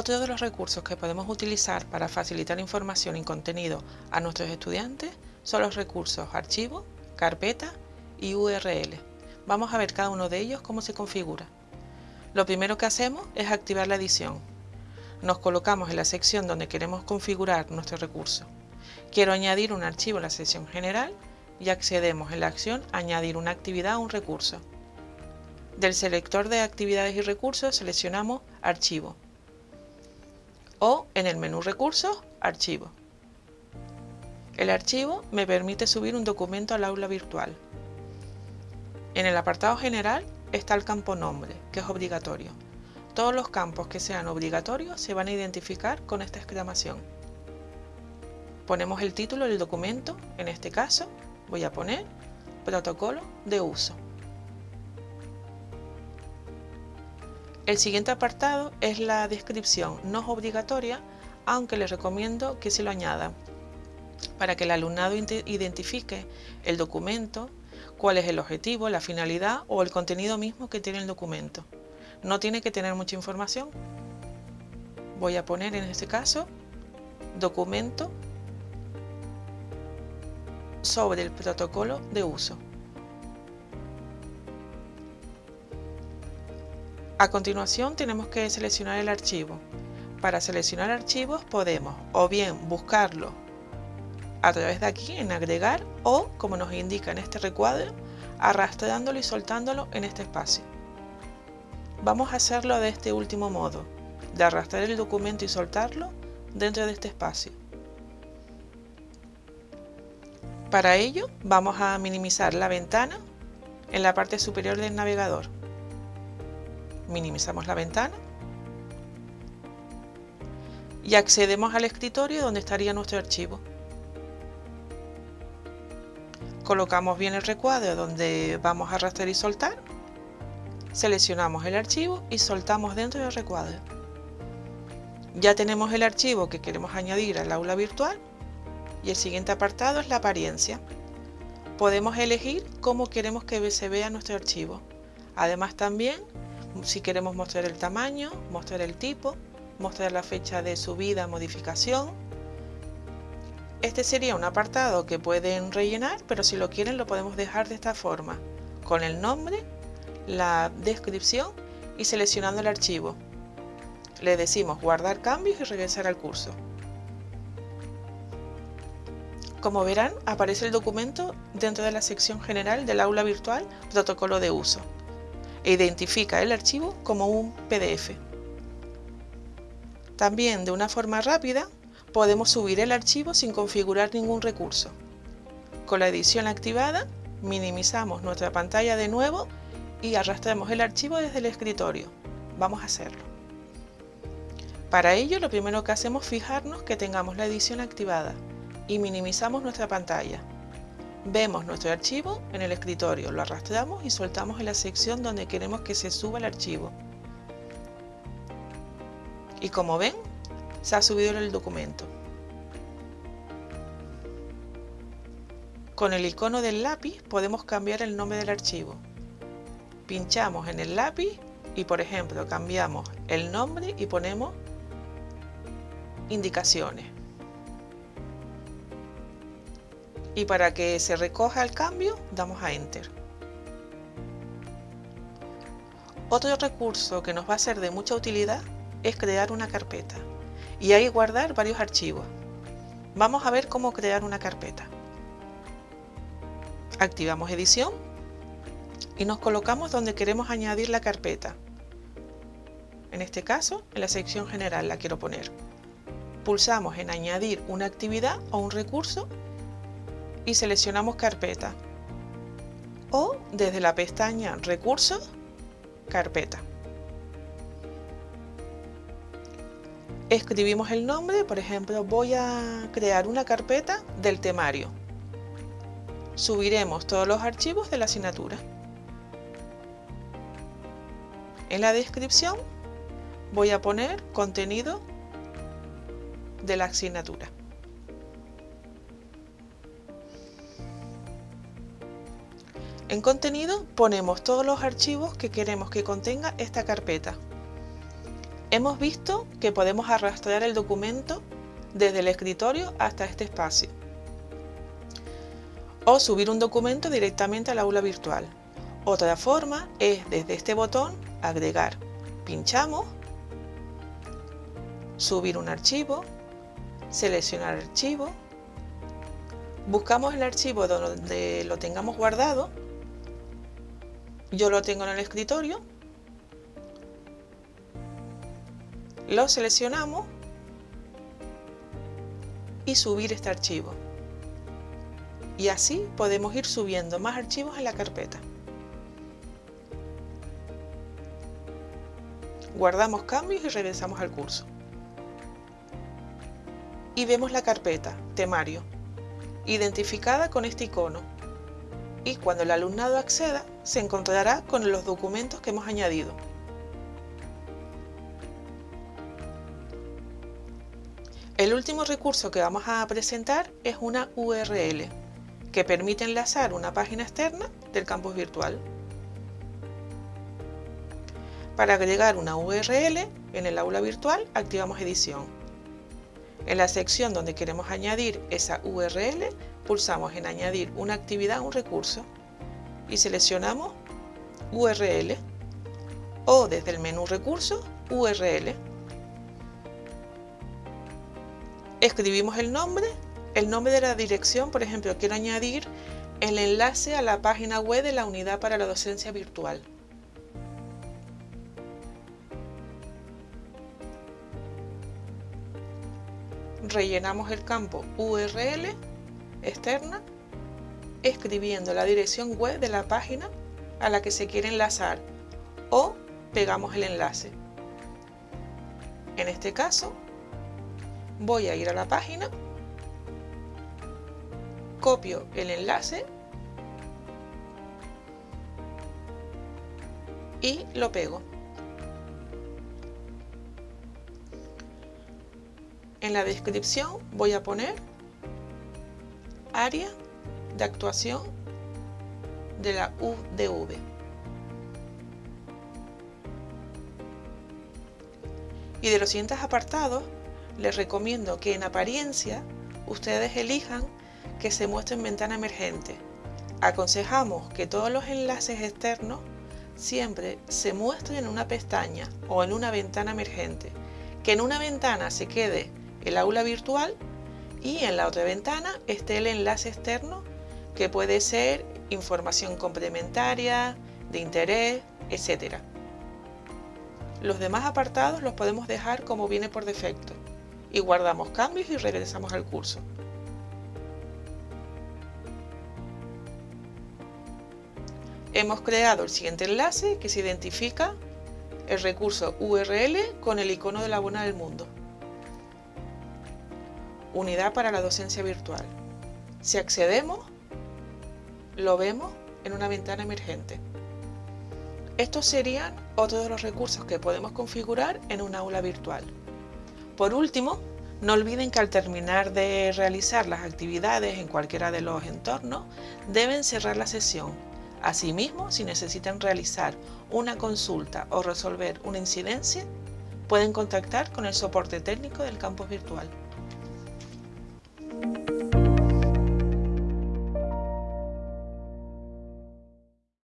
Otro de los recursos que podemos utilizar para facilitar información y contenido a nuestros estudiantes son los recursos archivo, carpeta y URL. Vamos a ver cada uno de ellos cómo se configura. Lo primero que hacemos es activar la edición. Nos colocamos en la sección donde queremos configurar nuestro recurso. Quiero añadir un archivo en la sección general y accedemos en la acción Añadir una actividad a un recurso. Del selector de actividades y recursos seleccionamos Archivo o en el menú Recursos, Archivo. El archivo me permite subir un documento al aula virtual. En el apartado general está el campo nombre, que es obligatorio. Todos los campos que sean obligatorios se van a identificar con esta exclamación. Ponemos el título del documento, en este caso voy a poner protocolo de uso. El siguiente apartado es la descripción, no es obligatoria, aunque les recomiendo que se lo añadan, para que el alumnado identifique el documento, cuál es el objetivo, la finalidad o el contenido mismo que tiene el documento. No tiene que tener mucha información. Voy a poner en este caso documento sobre el protocolo de uso. A continuación tenemos que seleccionar el archivo. Para seleccionar archivos podemos o bien buscarlo a través de aquí en agregar o, como nos indica en este recuadro, arrastrándolo y soltándolo en este espacio. Vamos a hacerlo de este último modo, de arrastrar el documento y soltarlo dentro de este espacio. Para ello vamos a minimizar la ventana en la parte superior del navegador minimizamos la ventana y accedemos al escritorio donde estaría nuestro archivo. Colocamos bien el recuadro donde vamos a arrastrar y soltar, seleccionamos el archivo y soltamos dentro del recuadro. Ya tenemos el archivo que queremos añadir al aula virtual y el siguiente apartado es la apariencia. Podemos elegir cómo queremos que se vea nuestro archivo. Además también si queremos mostrar el tamaño, mostrar el tipo, mostrar la fecha de subida, modificación. Este sería un apartado que pueden rellenar, pero si lo quieren lo podemos dejar de esta forma, con el nombre, la descripción y seleccionando el archivo. Le decimos guardar cambios y regresar al curso. Como verán, aparece el documento dentro de la sección general del aula virtual Protocolo de uso e identifica el archivo como un PDF. También de una forma rápida podemos subir el archivo sin configurar ningún recurso. Con la edición activada minimizamos nuestra pantalla de nuevo y arrastramos el archivo desde el escritorio. Vamos a hacerlo. Para ello lo primero que hacemos es fijarnos que tengamos la edición activada y minimizamos nuestra pantalla. Vemos nuestro archivo en el escritorio, lo arrastramos y soltamos en la sección donde queremos que se suba el archivo. Y como ven, se ha subido el documento. Con el icono del lápiz podemos cambiar el nombre del archivo. Pinchamos en el lápiz y por ejemplo cambiamos el nombre y ponemos indicaciones. Y para que se recoja el cambio damos a Enter. Otro recurso que nos va a ser de mucha utilidad es crear una carpeta y ahí guardar varios archivos. Vamos a ver cómo crear una carpeta. Activamos edición y nos colocamos donde queremos añadir la carpeta. En este caso, en la sección general la quiero poner. Pulsamos en añadir una actividad o un recurso y seleccionamos carpeta. O desde la pestaña recursos carpeta. Escribimos el nombre por ejemplo voy a crear una carpeta del temario. Subiremos todos los archivos de la asignatura. En la descripción voy a poner contenido de la asignatura En contenido ponemos todos los archivos que queremos que contenga esta carpeta. Hemos visto que podemos arrastrar el documento desde el escritorio hasta este espacio o subir un documento directamente al aula virtual. Otra forma es desde este botón agregar. Pinchamos, subir un archivo, seleccionar archivo, buscamos el archivo donde lo tengamos guardado, yo lo tengo en el escritorio, lo seleccionamos y subir este archivo. Y así podemos ir subiendo más archivos en la carpeta. Guardamos cambios y regresamos al curso. Y vemos la carpeta, temario, identificada con este icono. Y cuando el alumnado acceda, se encontrará con los documentos que hemos añadido. El último recurso que vamos a presentar es una URL que permite enlazar una página externa del campus virtual. Para agregar una URL en el aula virtual activamos edición. En la sección donde queremos añadir esa URL pulsamos en añadir una actividad a un recurso y seleccionamos URL o desde el menú recursos URL escribimos el nombre, el nombre de la dirección, por ejemplo, quiero añadir el enlace a la página web de la Unidad para la Docencia Virtual. Rellenamos el campo URL externa escribiendo la dirección web de la página a la que se quiere enlazar o pegamos el enlace. En este caso voy a ir a la página, copio el enlace y lo pego. En la descripción voy a poner área de actuación de la UDV. Y de los siguientes apartados les recomiendo que en apariencia ustedes elijan que se muestre en ventana emergente. Aconsejamos que todos los enlaces externos siempre se muestren en una pestaña o en una ventana emergente. Que en una ventana se quede el aula virtual y en la otra ventana esté el enlace externo que puede ser información complementaria, de interés, etc. Los demás apartados los podemos dejar como viene por defecto y guardamos cambios y regresamos al curso. Hemos creado el siguiente enlace que se identifica el recurso URL con el icono de la buena del mundo. Unidad para la docencia virtual. Si accedemos, lo vemos en una ventana emergente. Estos serían otros de los recursos que podemos configurar en un aula virtual. Por último, no olviden que al terminar de realizar las actividades en cualquiera de los entornos, deben cerrar la sesión. Asimismo, si necesitan realizar una consulta o resolver una incidencia, pueden contactar con el soporte técnico del campus virtual.